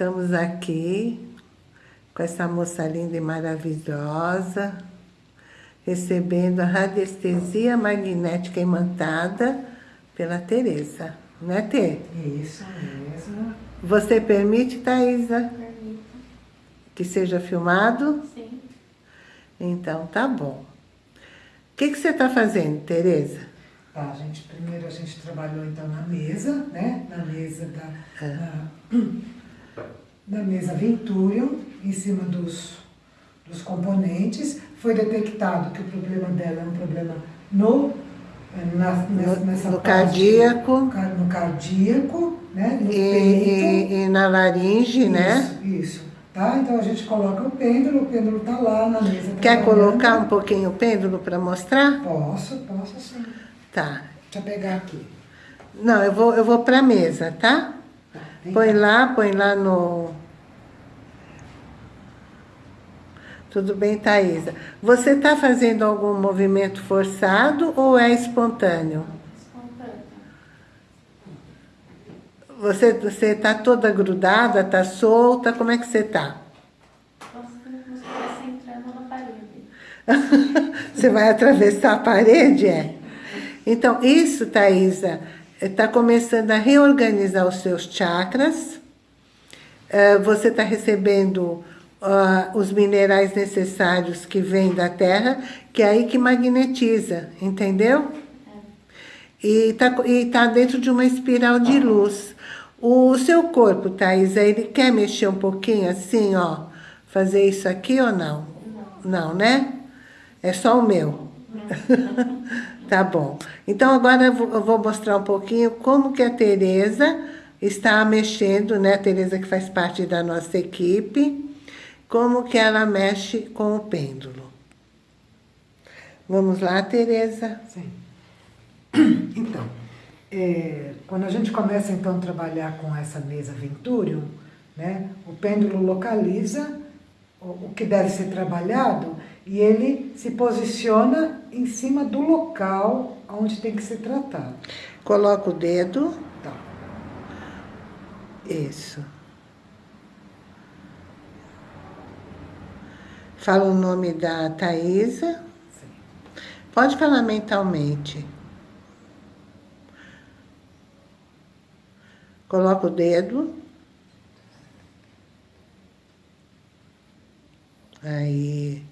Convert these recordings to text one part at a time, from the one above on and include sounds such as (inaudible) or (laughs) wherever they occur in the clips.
Estamos aqui com essa moça linda e maravilhosa, recebendo a radiestesia magnética imantada pela Tereza. Não é, Tê? Isso mesmo. Você permite, Thaisa, Permito. que seja filmado? Sim. Então, tá bom. O que, que você está fazendo, Tereza? Tá, gente, primeiro a gente trabalhou então na mesa, né? Na mesa da, É. da, (clears throat) da mesa Venturium, em cima dos, dos componentes. Foi detectado que o problema dela é um problema no, eh, na, nessa, No- nessa no parte- cardíaco. car- No cardíaco, né? No E, peito. e- e na laringe, né? Isso, isso. Tá? Então a gente coloca o pêndulo, o pêndulo tá lá na mesa. Quer colocar um pouquinho o pêndulo para mostrar? Posso, posso sim. Tá. Deixa eu pegar aqui. Não, eu vou, eu vou para a mesa, tá? Tá, Põe lá, põe lá no... Tudo bem, Thaisa? Você está fazendo algum movimento forçado ou é espontâneo? Espontâneo. Você está toda grudada, está solta? Como é que você está? Entrando na parede. (laughs) Você vai atravessar a parede, é? Então, isso, Thaisa, está começando a reorganizar os seus chakras. Eh, Você está recebendo os minerais necessários que vêm da Terra, que é aí que magnetiza, entendeu? E está e tá dentro de uma espiral de luz. O seu corpo, Thaisa, ele quer mexer um pouquinho assim, ó? Fazer isso aqui ou não? Não, né? É só o meu. (laughs) tá bom. Então, agora eu vou- mostrar um pouquinho como que a Tereza está mexendo, né? A Tereza que faz parte da nossa equipe, como que ela mexe com o pêndulo. Vamos lá, Tereza. Sim. (clears throat) Então, é, quando a gente começa então a trabalhar com essa mesa Venturium, né, o pêndulo localiza o que deve ser trabalhado e ele se posiciona em cima do local onde tem que ser tratado. Coloca o dedo. Tá. Isso. Fala o nome da Thaisa. Sim. Pode falar mentalmente. Coloca o dedo. Aí.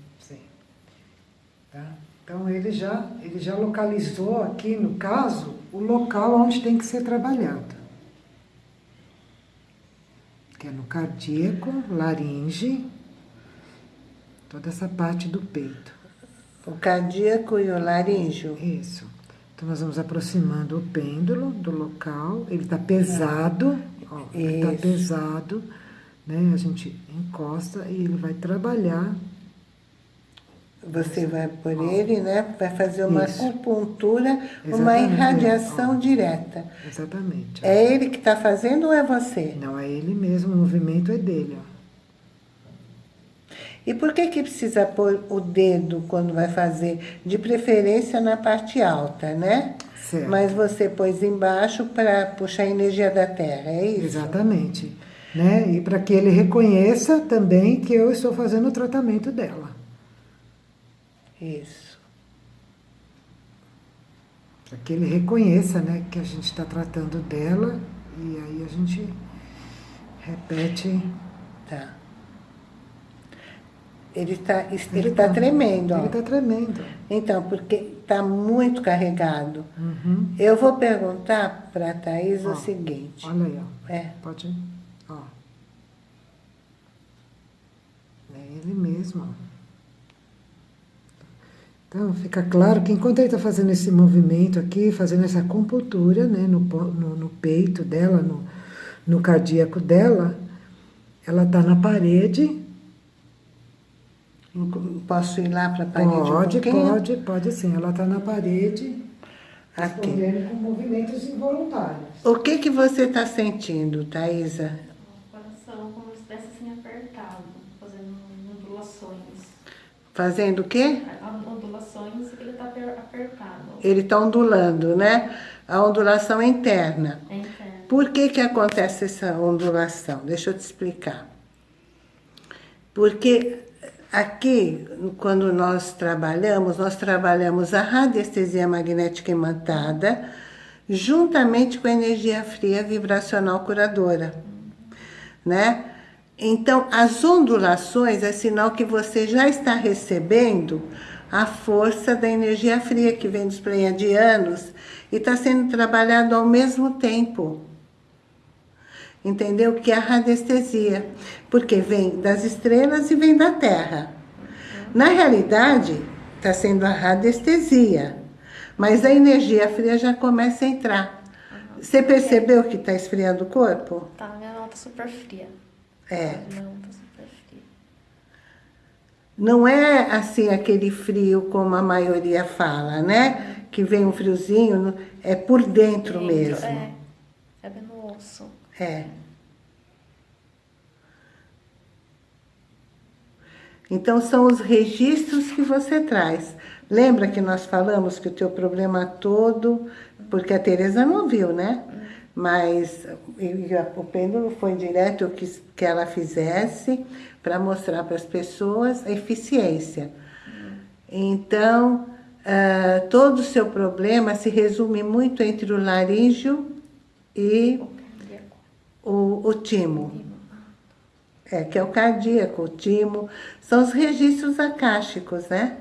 Então ele já, ele já localizou aqui, no caso, o local onde tem que ser trabalhado. Que é no cardíaco, laringe, toda essa parte do peito. O cardíaco e o laríngeo. Isso. Então nós vamos aproximando o pêndulo do local, ele está pesado, ó, ele está pesado, né? A gente encosta e ele vai trabalhar Você vai por ele, né? Vai fazer uma Isso. acupuntura, uma Exatamente, irradiação ó. direta. exatamente. É ele que está fazendo ou é você? Não, é ele mesmo, o movimento é dele, ó. E por que que precisa pôr o dedo quando vai fazer? De preferência na parte alta, né? Certo. Mas você pôs embaixo para puxar a energia da terra, é isso? Exatamente. Né? E para que ele reconheça também que eu estou fazendo o tratamento dela. Isso. Para que ele reconheça né, que a gente está tratando dela e aí a gente repete. Tá. Ele está ele tá tremendo, ó. Ele está tremendo. Então, porque está muito carregado. Uhum. Eu vou perguntar para a Thaís Ó, o seguinte. Olha aí, ó. É, Pode. Ó. É ele mesmo. ó. Então, fica claro que enquanto ele está fazendo esse movimento aqui, fazendo essa acupuntura né, no, no, no peito dela, no, no cardíaco dela, ela está na parede. posso ir lá para a parede Pode, um pode, pode sim. Ela está na parede, Aqui. respondendo com movimentos involuntários. O que, que você está sentindo, Thaisa? O coração como se estivesse assim apertado, fazendo ondulações. Fazendo o quê? Ondulações que ele está apertado. Ele está ondulando, né? A ondulação é interna. É interno. por que que acontece essa ondulação? Deixa eu te explicar. Porque aqui, quando nós trabalhamos, nós trabalhamos a radiestesia magnética imantada juntamente com a energia fria vibracional curadora, né? Então, as ondulações é sinal que você já está recebendo a força da energia fria que vem dos pleiadianos e está sendo trabalhado ao mesmo tempo. Entendeu? Que é a radiestesia. Porque vem das estrelas e vem da Terra. Na realidade, está sendo a radiestesia. Mas a energia fria já começa a entrar. Você percebeu que está esfriando o corpo? Tá, minha mão tá super fria. É. Minha mão tá super. Não é assim aquele frio como a maioria fala, né? Que vem um friozinho, é por dentro, mesmo. É, é bem no osso. É. Então, são os registros que você traz. Lembra que nós falamos que o teu problema todo... Porque a Tereza não viu, né? Mas o pêndulo foi direto, eu quis que ela fizesse para mostrar para as pessoas a eficiência. Então, ah, todo o seu problema se resume muito entre o laríngeo e O o, o timo. É, que é o cardíaco, o timo. São os registros acásticos, né?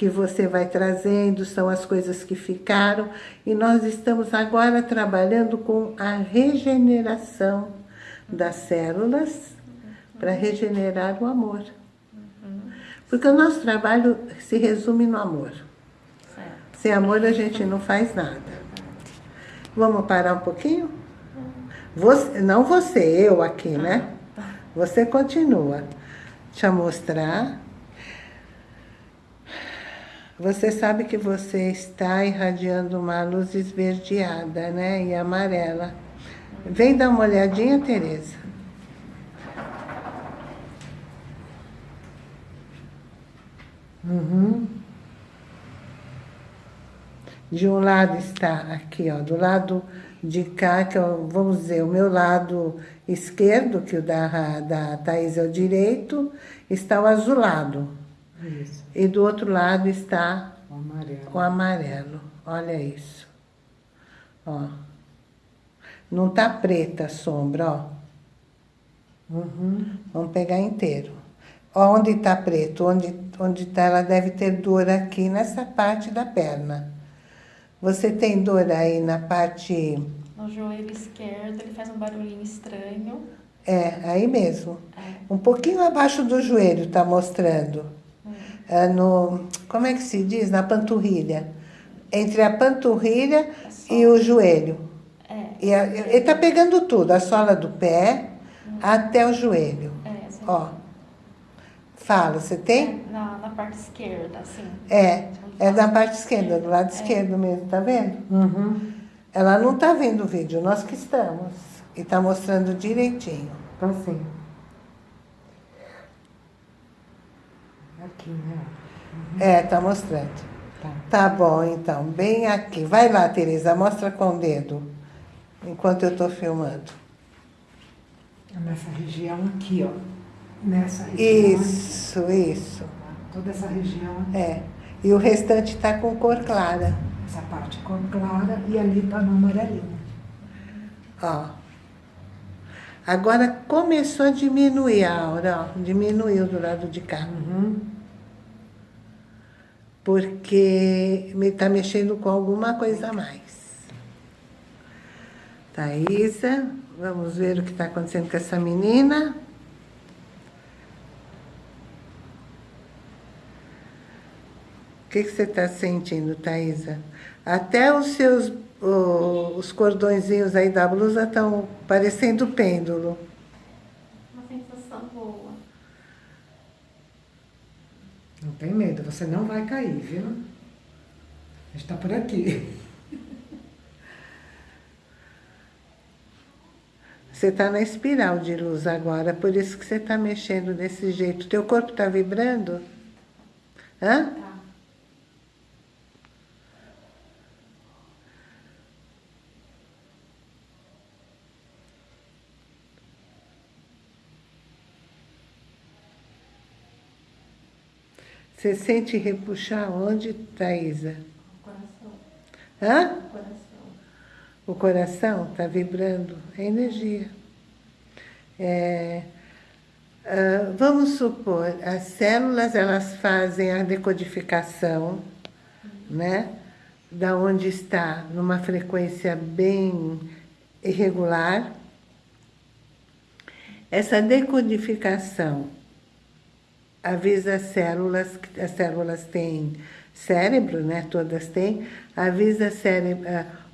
Que você vai trazendo, são as coisas que ficaram. E nós estamos agora trabalhando com a regeneração das células para regenerar o amor. Porque o nosso trabalho se resume no amor. Sem amor a gente não faz nada. Vamos parar um pouquinho? Você, não você, eu aqui, né? Você continua. Deixa eu mostrar. Você sabe que você está irradiando uma luz esverdeada, né? E amarela. Vem dar uma olhadinha, Tereza. Uhum. De um lado está aqui, ó, do lado de cá, que o- vamos dizer, o meu lado esquerdo, que o da, da Thaís é o direito, está o azulado. Isso, E do outro lado está o amarelo. o amarelo. Olha isso. Ó. Não tá preta a sombra, ó. Uhum. Vamos pegar inteiro. Ó, onde está preto, onde, onde tá, ela deve ter dor aqui nessa parte da perna. Você tem dor aí na parte... No joelho esquerdo, ele faz um barulhinho estranho. É, aí mesmo. É. Um pouquinho abaixo do joelho está mostrando. É no, como é que se diz? Na panturrilha. Entre a panturrilha e o joelho. É. E a- ele está pegando tudo, a sola do pé até o joelho. É, assim, Ó. Fala, você tem? é, na, na parte esquerda, assim. É, é da parte esquerda, do lado esquerdo mesmo, tá vendo? Uhum. Ela não tá vendo o vídeo, nós que estamos. E tá mostrando direitinho. Então, assim. Aqui, né? É, tá mostrando. Tá. Tá bom, então, bem aqui. Vai lá, Tereza, mostra com o dedo, enquanto eu tô filmando. Nessa região aqui, ó. Nessa região. Isso, isso. aqui, Toda essa região aqui. É. E o restante tá com cor clara. Essa parte cor clara e ali tá no amarelinho. Ó. Agora começou a diminuir a aura, ó. Diminuiu do lado de cá. Uhum. Porque me tá mexendo com alguma coisa a mais. Thaisa, vamos ver o que está acontecendo com essa menina. O que, que você está sentindo, Thaisa? Até os seus o- os cordõezinhos aí da blusa estão parecendo pêndulo. Uma sensação boa. Não tem medo, você não vai cair, viu? A gente tá por aqui. (laughs) Você está na espiral de luz agora, por isso que você está mexendo desse jeito. Teu corpo está vibrando? Hã? Tá. Você sente repuxar onde, Thaisa? O coração. Hã? O coração. O coração está vibrando, é energia. É, ah, vamos supor, as células elas fazem a decodificação, né? Da onde está numa frequência bem irregular. Essa decodificação avisa as células, as células têm cérebro, né? Todas têm, avisa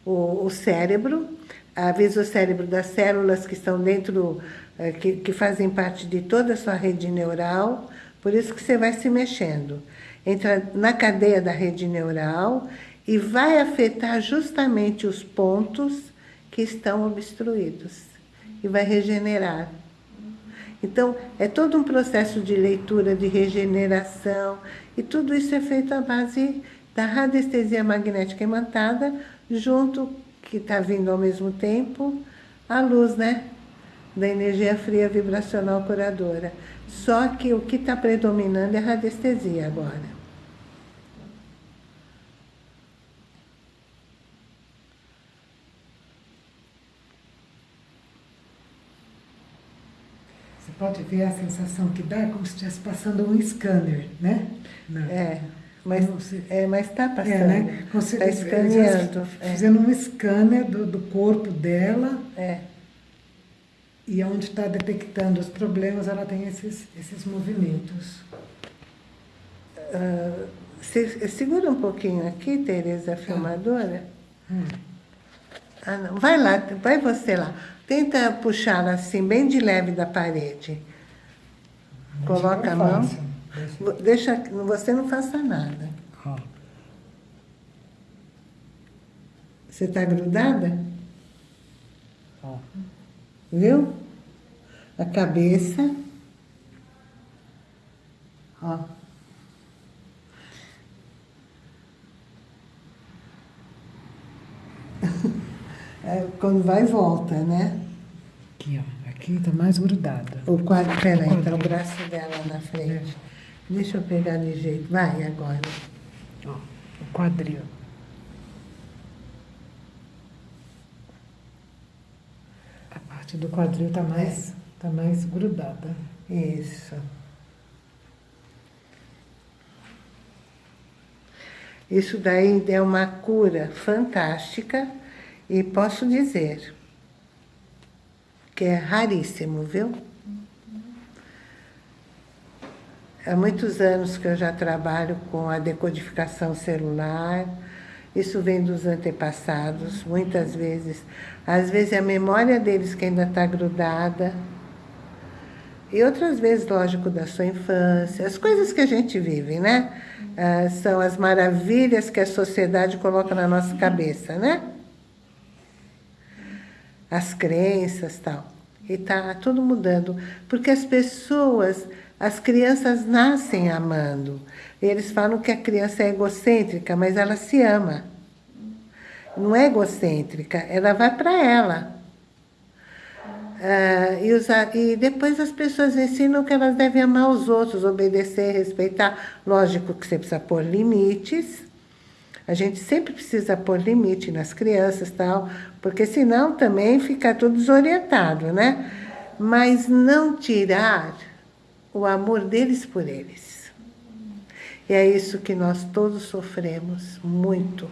o, o cérebro, avisa o cérebro das células que estão dentro, eh, que, que fazem parte de toda a sua rede neural, por isso que você vai se mexendo. Entra na cadeia da rede neural e vai afetar justamente os pontos que estão obstruídos e vai regenerar. Então, é todo um processo de leitura, de regeneração, e tudo isso é feito à base da radiestesia magnética imantada, junto, que está vindo ao mesmo tempo, a luz, né? Da energia fria vibracional curadora. Só que o que está predominando é a radiestesia agora. Você pode ver a sensação que dá, é como se estivesse passando um scanner, né? Não. É. Mas é, mas está passando. É, né? Está escaneando. É. Fazendo um scanner do, do corpo dela. É. E onde está detectando os problemas, ela tem esses, esses movimentos. Uh, se, segura um pouquinho aqui, Tereza, a tá. filmadora. Hum. Ah, não. Vai lá, vai você lá. Tenta puxar assim, bem de leve da parede. Coloca a mão. Fácil. Deixa, você não faça nada. Você está grudada? Viu? A cabeça. Ó. É, quando vai e volta, né? Aqui, ó. Aqui está mais grudada. O quadro, peraí, está o braço dela na frente. Deixa eu pegar de jeito. Vai agora. Ó, o quadril. A parte do quadril está mais, é. tá mais grudada. Isso. Isso daí é uma cura fantástica e posso dizer que é raríssimo, viu? Há muitos anos que eu já trabalho com a decodificação celular. Isso vem dos antepassados, muitas vezes. Às vezes é a memória deles que ainda está grudada. E outras vezes, lógico, da sua infância. As coisas que a gente vive, né? Ah, são as maravilhas que a sociedade coloca na nossa cabeça, né? As crenças tal. E está tudo mudando. Porque as pessoas as crianças nascem amando. Eles falam que a criança é egocêntrica, mas ela se ama. Não é egocêntrica, ela vai para ela. Ah, e, usar, e depois as pessoas ensinam que elas devem amar os outros, obedecer, respeitar. Lógico que você precisa pôr limites. A gente sempre precisa pôr limite nas crianças tal, porque senão também fica tudo desorientado, né? Mas não tirar o amor deles por eles. E é isso que nós todos sofremos muito.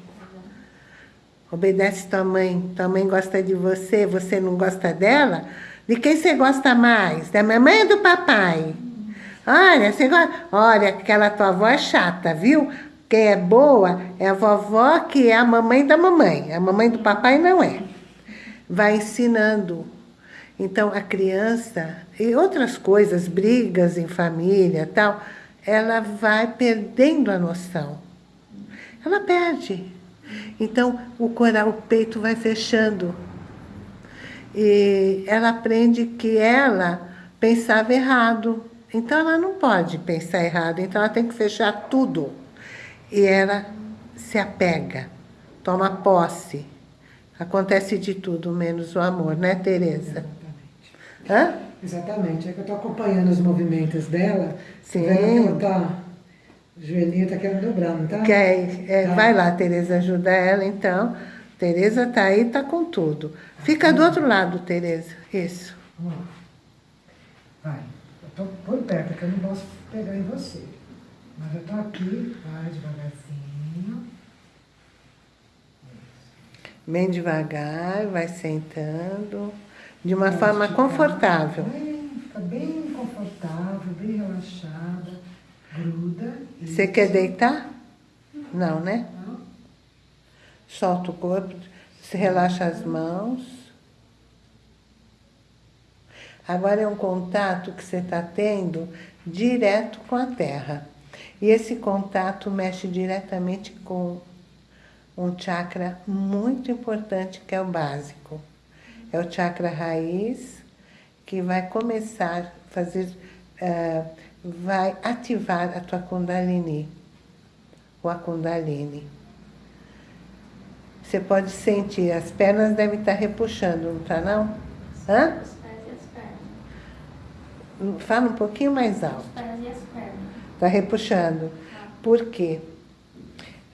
Obedece tua mãe, tua mãe gosta de você, você não gosta dela? De quem você gosta mais? Da mamãe ou do papai? Olha, você gosta... Olha, aquela tua avó é chata, viu? Quem é boa é a vovó que é a mamãe da mamãe. A mamãe do papai não é. Vai ensinando então, a criança, e outras coisas, brigas em família tal, ela vai perdendo a noção. Ela perde. Então, o, coral, o peito vai fechando. E ela aprende que ela pensava errado. Então, ela não pode pensar errado. Então, ela tem que fechar tudo. E ela se apega, toma posse. Acontece de tudo, menos o amor, né, Tereza? Hã? Exatamente. É que eu estou acompanhando os movimentos dela. Sim. Ela está Joelhinho tá querendo dobrar, não tá? Quer, é, Tá. Vai lá, Tereza, ajuda ela então. Tereza tá aí, tá com tudo. Fica do outro lado, Tereza. Isso. Vai. Eu tô por perto, que eu não posso pegar em você. Mas eu tô aqui, vai devagarzinho. Bem devagar, vai sentando. De uma Pode forma ficar confortável. Bem, fica bem confortável, bem relaxada. Gruda. Você Isso. quer deitar? Não, né? Não? Solta o corpo, se relaxa as mãos. Agora é um contato que você está tendo direto com a terra. E esse contato mexe diretamente com um chakra muito importante que é o básico. É o chakra raiz que vai começar a fazer, eh, vai ativar a tua Kundalini, ou a Kundalini. Você pode sentir, as pernas devem estar repuxando, não está não? Hã? Os pés e as pernas. Fala um pouquinho mais Os alto. pés e as pernas. Está repuxando. Por quê?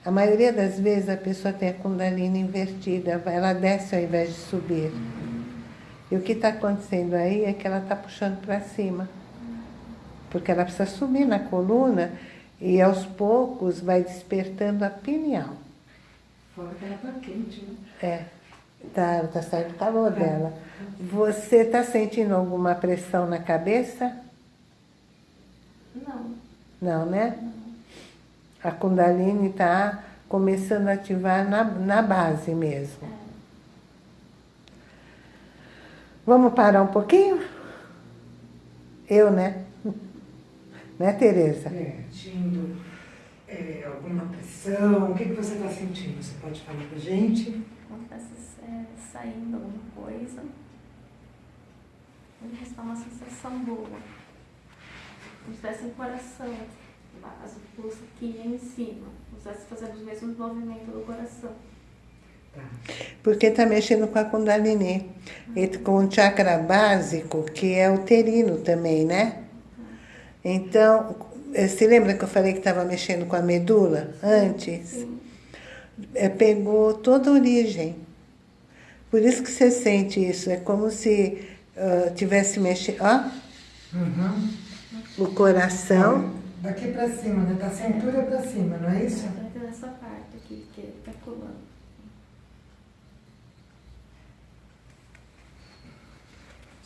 A maioria das vezes a pessoa tem a Kundalini invertida, ela desce ao invés de subir. E o que está acontecendo aí é que ela está puxando para cima. Porque ela precisa subir na coluna e aos poucos vai despertando a pineal. Fora que ela tá quente, né? É, tá, tá saindo calor dela. Você está sentindo alguma pressão na cabeça? Não. Não, né? A Kundalini está começando a ativar na, na base mesmo. Vamos parar um pouquinho? Eu, né? Né, Tereza? É, sentindo é, alguma pressão? O que, que você está sentindo? Você pode falar pra gente? Estivesse é, saindo alguma coisa. Está uma sensação boa. Como se tivesse um coração. O pulso aqui em cima. Como se estivesse fazendo os mesmos movimentos do coração. Tá. Porque está mexendo com a Kundalini. E com o chakra básico, que é uterino também, né? Então, eh, se lembra que eu falei que estava mexendo com a medula antes? Sim. É, pegou toda a origem. Por isso que você sente isso. É como se ah, tivesse mexendo. Ó, Uhum. O coração. Daqui pra cima, né? Da cintura pra cima, não é isso? Entra nessa parte aqui, que está colando.